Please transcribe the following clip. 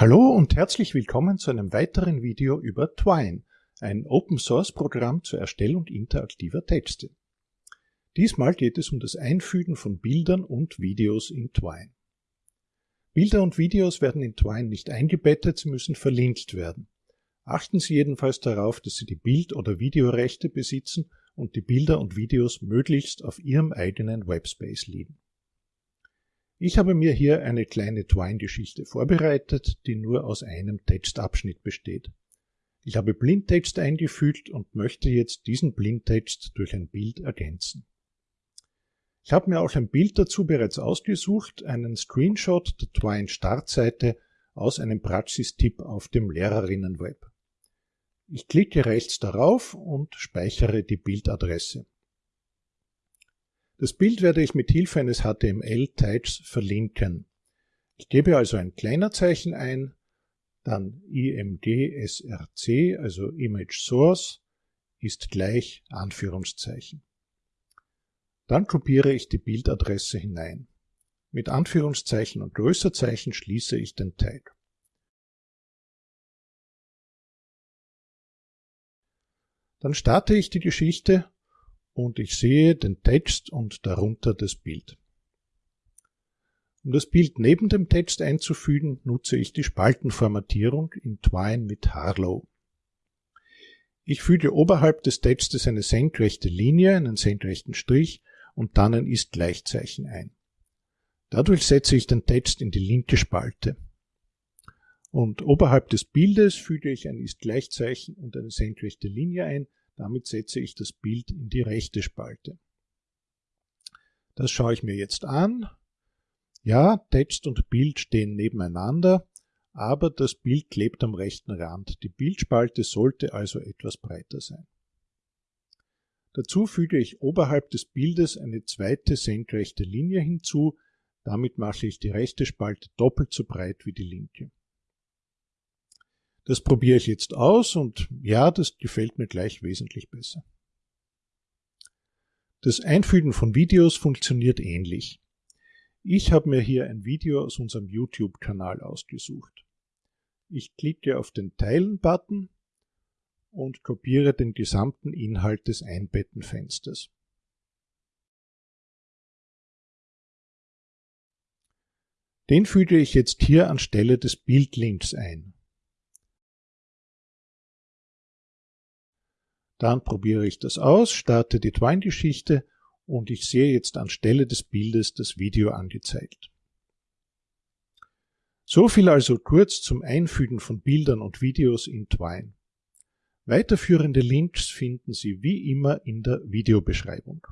Hallo und herzlich willkommen zu einem weiteren Video über Twine, ein Open-Source-Programm zur Erstellung interaktiver Texte. Diesmal geht es um das Einfügen von Bildern und Videos in Twine. Bilder und Videos werden in Twine nicht eingebettet, sie müssen verlinkt werden. Achten Sie jedenfalls darauf, dass Sie die Bild- oder Videorechte besitzen und die Bilder und Videos möglichst auf Ihrem eigenen Webspace liegen. Ich habe mir hier eine kleine Twine-Geschichte vorbereitet, die nur aus einem Textabschnitt besteht. Ich habe Blindtext eingefügt und möchte jetzt diesen Blindtext durch ein Bild ergänzen. Ich habe mir auch ein Bild dazu bereits ausgesucht, einen Screenshot der Twine-Startseite aus einem Praxistipp auf dem Lehrerinnenweb. Ich klicke rechts darauf und speichere die Bildadresse. Das Bild werde ich mit Hilfe eines HTML-Tags verlinken. Ich gebe also ein Kleinerzeichen ein, dann imgsrc, also Image Source, ist gleich Anführungszeichen. Dann kopiere ich die Bildadresse hinein. Mit Anführungszeichen und Größerzeichen schließe ich den Tag. Dann starte ich die Geschichte und ich sehe den Text und darunter das Bild. Um das Bild neben dem Text einzufügen, nutze ich die Spaltenformatierung in Twine mit Harlow. Ich füge oberhalb des Textes eine senkrechte Linie, einen senkrechten Strich und dann ein Ist-Gleichzeichen ein. Dadurch setze ich den Text in die linke Spalte. Und oberhalb des Bildes füge ich ein Ist-Gleichzeichen und eine senkrechte Linie ein, damit setze ich das Bild in die rechte Spalte. Das schaue ich mir jetzt an. Ja, Text und Bild stehen nebeneinander, aber das Bild klebt am rechten Rand. Die Bildspalte sollte also etwas breiter sein. Dazu füge ich oberhalb des Bildes eine zweite senkrechte Linie hinzu, damit mache ich die rechte Spalte doppelt so breit wie die linke. Das probiere ich jetzt aus und ja, das gefällt mir gleich wesentlich besser. Das Einfügen von Videos funktioniert ähnlich. Ich habe mir hier ein Video aus unserem YouTube-Kanal ausgesucht. Ich klicke auf den Teilen-Button und kopiere den gesamten Inhalt des Einbettenfensters. Den füge ich jetzt hier anstelle des Bildlinks ein. Dann probiere ich das aus, starte die Twine-Geschichte und ich sehe jetzt anstelle des Bildes das Video angezeigt. So viel also kurz zum Einfügen von Bildern und Videos in Twine. Weiterführende Links finden Sie wie immer in der Videobeschreibung.